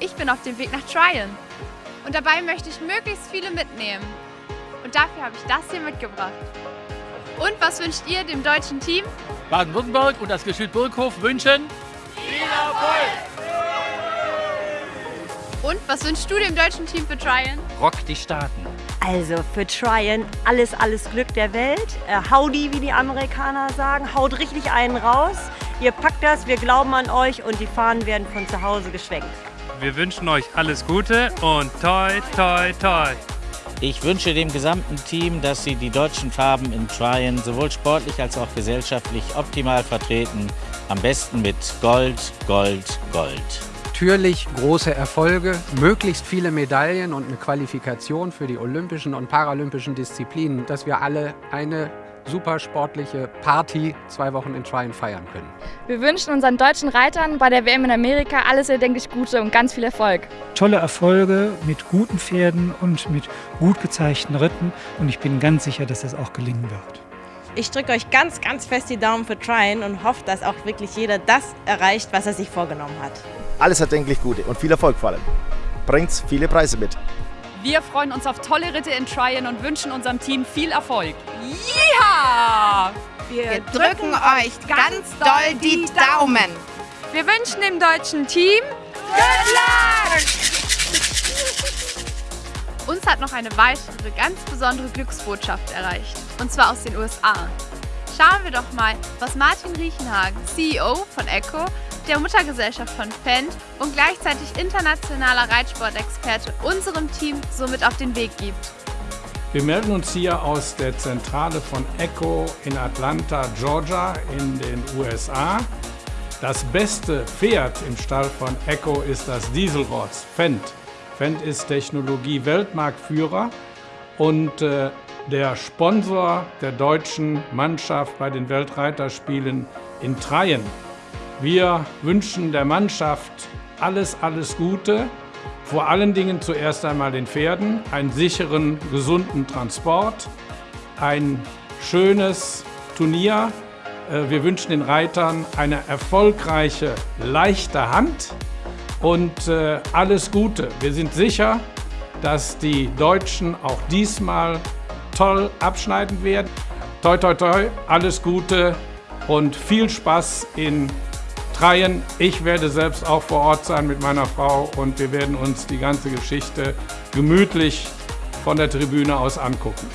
ich bin auf dem Weg nach Tryon. Und dabei möchte ich möglichst viele mitnehmen. Und dafür habe ich das hier mitgebracht. Und was wünscht ihr dem deutschen Team? Baden-Württemberg und das Geschütz Burghof wünschen viel Erfolg! Und was wünschst du dem deutschen Team für Tryon? Rock die Staaten. Also für Tryon alles, alles Glück der Welt. Äh, howdy, wie die Amerikaner sagen. Haut richtig einen raus. Ihr packt das, wir glauben an euch und die Fahnen werden von zu Hause geschwenkt. Wir wünschen euch alles Gute und toi, toi, toi. Ich wünsche dem gesamten Team, dass sie die deutschen Farben in Tryon sowohl sportlich als auch gesellschaftlich optimal vertreten. Am besten mit Gold, Gold, Gold. Natürlich große Erfolge, möglichst viele Medaillen und eine Qualifikation für die olympischen und paralympischen Disziplinen, dass wir alle eine super sportliche Party zwei Wochen in Tryon feiern können. Wir wünschen unseren deutschen Reitern bei der WM in Amerika alles erdenklich Gute und ganz viel Erfolg. Tolle Erfolge mit guten Pferden und mit gut gezeigten Ritten und ich bin ganz sicher, dass das auch gelingen wird. Ich drücke euch ganz, ganz fest die Daumen für Tryon und hoffe, dass auch wirklich jeder das erreicht, was er sich vorgenommen hat. Alles erdenklich Gute und viel Erfolg vor allem. Bringt viele Preise mit. Wir freuen uns auf tolle Ritte in Tryon und wünschen unserem Team viel Erfolg. Ja! Wir, Wir drücken euch ganz doll die Daumen. Wir wünschen dem deutschen Team Good Luck! Uns hat noch eine weitere ganz besondere Glücksbotschaft erreicht, und zwar aus den USA. Schauen wir doch mal, was Martin Riechenhagen, CEO von Echo, der Muttergesellschaft von Fendt und gleichzeitig internationaler Reitsportexperte unserem Team somit auf den Weg gibt. Wir melden uns hier aus der Zentrale von Echo in Atlanta, Georgia in den USA. Das beste Pferd im Stall von Echo ist das Dieselross Fendt. Fendt ist Technologie-Weltmarktführer und äh, der Sponsor der deutschen Mannschaft bei den Weltreiterspielen in Treien. Wir wünschen der Mannschaft alles, alles Gute. Vor allen Dingen zuerst einmal den Pferden einen sicheren, gesunden Transport, ein schönes Turnier. Äh, wir wünschen den Reitern eine erfolgreiche, leichte Hand und äh, alles Gute. Wir sind sicher, dass die Deutschen auch diesmal toll abschneiden werden. Toi, toi, toi, alles Gute und viel Spaß in Dreien. Ich werde selbst auch vor Ort sein mit meiner Frau und wir werden uns die ganze Geschichte gemütlich von der Tribüne aus angucken.